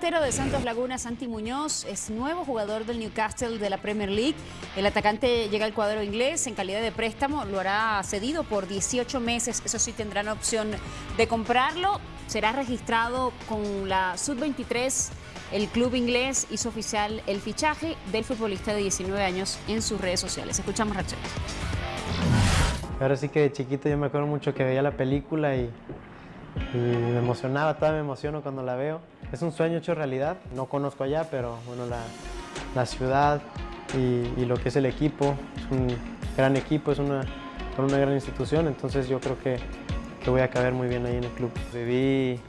delantero de Santos Laguna, Santi Muñoz, es nuevo jugador del Newcastle de la Premier League. El atacante llega al cuadro inglés en calidad de préstamo, lo hará cedido por 18 meses. Eso sí, tendrán opción de comprarlo. Será registrado con la Sub-23. El club inglés hizo oficial el fichaje del futbolista de 19 años en sus redes sociales. Escuchamos Rachel. Ahora sí que de chiquito yo me acuerdo mucho que veía la película y y me emocionaba, todavía me emociono cuando la veo. Es un sueño hecho realidad, no conozco allá, pero bueno, la, la ciudad y, lo que es el equipo, es un gran equipo, es una, una gran institución, entonces yo creo que, que, voy a caber muy bien ahí en el club. Viví,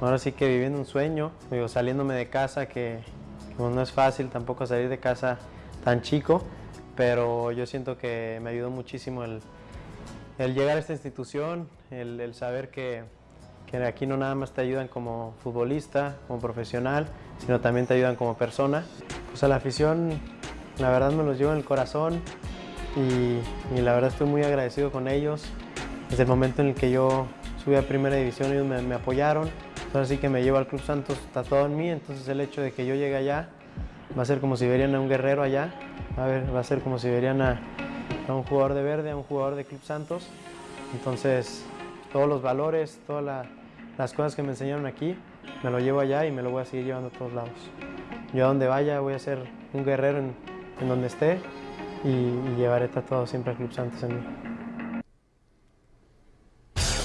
ahora sí que viviendo un sueño, digo, saliéndome de casa, que, no es fácil tampoco salir de casa tan chico, pero yo siento que me ayudó muchísimo el, el llegar a esta institución, el, el saber que, que aquí no nada más te ayudan como futbolista, como profesional, sino también te ayudan como persona. Pues a la afición, la verdad me los llevo en el corazón y, la verdad estoy muy agradecido con ellos. Desde el momento en el que yo subí a Primera División ellos me, apoyaron, entonces sí que me llevo al Club Santos todo en mí, entonces el hecho de que yo llegue allá va a ser como si verían a un guerrero allá, a ver, va a ser como si verían a, a un jugador de verde, a un jugador de Club Santos, entonces todos los valores, todas las cosas que me enseñaron aquí, me lo llevo allá y me lo voy a seguir llevando a todos lados. Yo a donde vaya voy a ser un guerrero en, donde esté y, llevaré todo siempre al Club Santos en mí.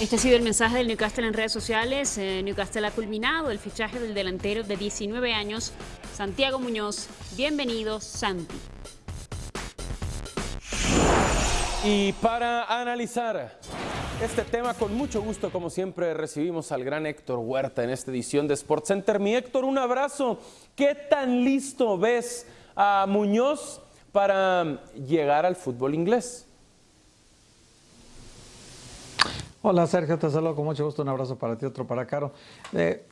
Este ha sido el mensaje del Newcastle en redes sociales. Eh, Newcastle ha culminado el fichaje del delantero de 19 años, Santiago Muñoz. Bienvenido, Santi. Y para analizar este tema con mucho gusto, como siempre, recibimos al gran Héctor Huerta en esta edición de SportsCenter. Mi Héctor, un abrazo. ¿Qué tan listo ves a Muñoz para llegar al fútbol inglés? Hola Sergio, te saludo con mucho gusto. Un abrazo para ti, otro para Caro. Eh,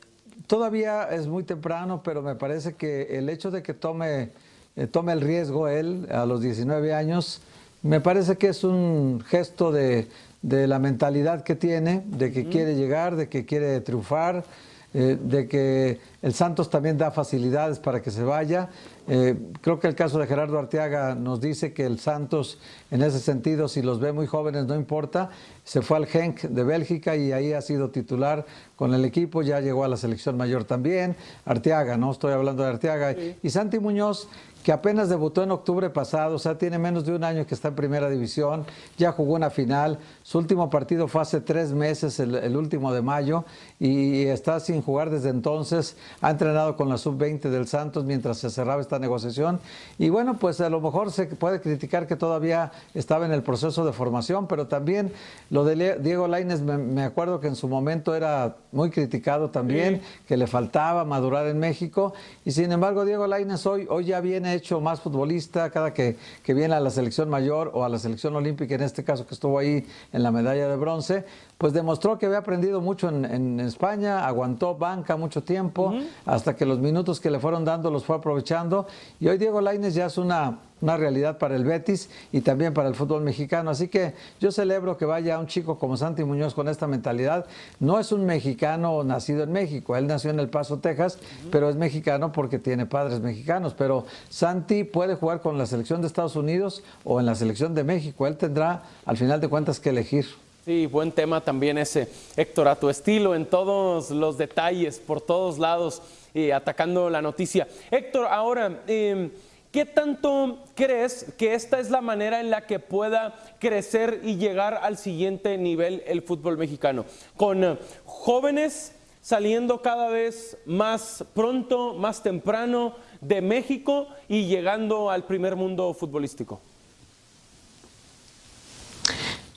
todavía es muy temprano, pero me parece que el hecho de que tome, eh, tome el riesgo él a los 19 años, me parece que es un gesto de, de la mentalidad que tiene, de que quiere llegar, de que quiere triunfar, eh, de que el Santos también da facilidades para que se vaya. Eh, creo que el caso de Gerardo Arteaga nos dice que el Santos, en ese sentido, si los ve muy jóvenes, no importa. Se fue al Genk de Bélgica y ahí ha sido titular con el equipo, ya llegó a la selección mayor también. Arteaga, no estoy hablando de Arteaga. Y Santi Muñoz, que apenas debutó en octubre pasado, o sea, tiene menos de un año que está en primera división, ya jugó una final, su último partido fue hace tres meses, el, último de mayo, y está sin jugar desde entonces, ha entrenado con la sub-20 del Santos mientras se cerraba esta negociación, y bueno, pues a lo mejor se puede criticar que todavía estaba en el proceso de formación, pero también lo de Diego Laines, me, acuerdo que en su momento era muy criticado también, que le faltaba madurar en México, y sin embargo Diego Laines hoy, hoy ya viene hecho más futbolista cada que, que viene a la selección mayor o a la selección olímpica, en este caso que estuvo ahí en la medalla de bronce, pues demostró que había aprendido mucho en, España, aguantó banca mucho tiempo, hasta que los minutos que le fueron dando los fue aprovechando. Y hoy Diego Laines ya es una, una realidad para el Betis y también para el fútbol mexicano. Así que yo celebro que vaya un chico como Santi Muñoz con esta mentalidad. No es un mexicano nacido en México, él nació en El Paso, Texas, pero es mexicano porque tiene padres mexicanos. Pero Santi puede jugar con la selección de Estados Unidos o en la selección de México. Él tendrá, al final de cuentas, que elegir. Sí, buen tema también ese, Héctor, a tu estilo, en todos los detalles, por todos lados, atacando la noticia. Héctor, ahora, em, ¿qué tanto crees que esta es la manera en la que pueda crecer y llegar al siguiente nivel el fútbol mexicano? Con eh, jóvenes saliendo cada vez más pronto, más temprano de México y llegando al primer mundo futbolístico.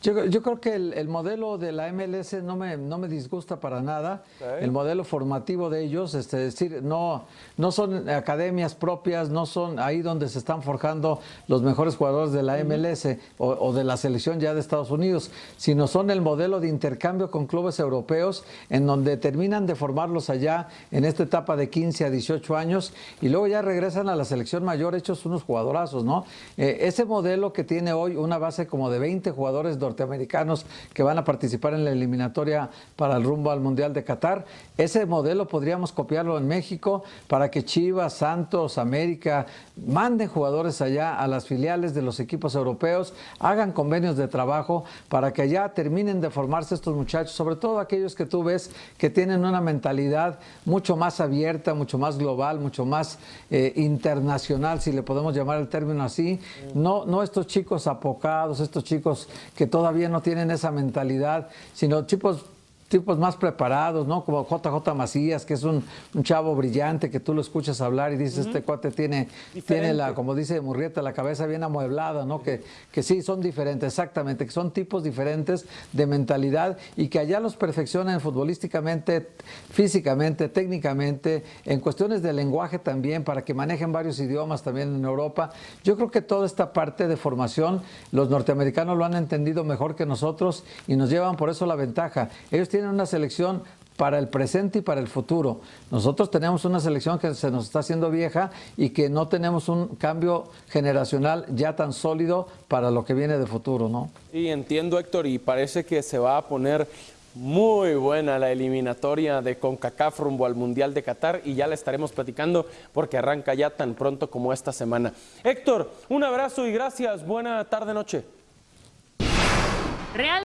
Yo, yo, creo que el, modelo de la MLS no me, no me disgusta para nada. El modelo formativo de ellos, este, es decir, no, no son academias propias, no son ahí donde se están forjando los mejores jugadores de la MLS o, de la selección ya de Estados Unidos, sino son el modelo de intercambio con clubes europeos en donde terminan de formarlos allá en esta etapa de 15 a 18 años y luego ya regresan a la selección mayor hechos unos jugadorazos, ¿no? Eh, ese modelo que tiene hoy una base como de 20 jugadores norteamericanos que van a participar en la eliminatoria para el rumbo al Mundial de Qatar. Ese modelo podríamos copiarlo en México para que Chivas, Santos, América manden jugadores allá a las filiales de los equipos europeos, hagan convenios de trabajo para que allá terminen de formarse estos muchachos, sobre todo aquellos que tú ves que tienen una mentalidad mucho más abierta, mucho más global, mucho más eh, internacional, si le podemos llamar el término así. No, no estos chicos apocados, estos chicos que todavía no tienen esa mentalidad, sino chicos tipos más preparados, ¿no? Como JJ Macías, que es un, chavo brillante que tú lo escuchas hablar y dices, este cuate tiene, tiene la, como dice Murrieta, la cabeza bien amueblada, ¿no? Que, que sí, son diferentes, exactamente, que son tipos diferentes de mentalidad y que allá los perfeccionan futbolísticamente, físicamente, técnicamente, en cuestiones de lenguaje también, para que manejen varios idiomas también en Europa. Yo creo que toda esta parte de formación, los norteamericanos lo han entendido mejor que nosotros y nos llevan por eso la ventaja. Ellos tienen una selección para el presente y para el futuro. Nosotros tenemos una selección que se nos está haciendo vieja y que no tenemos un cambio generacional ya tan sólido para lo que viene de futuro, ¿no? Y entiendo, Héctor, y parece que se va a poner muy buena la eliminatoria de CONCACAF rumbo al Mundial de Qatar y ya la estaremos platicando porque arranca ya tan pronto como esta semana. Héctor, un abrazo y gracias. Buena tarde, noche. Real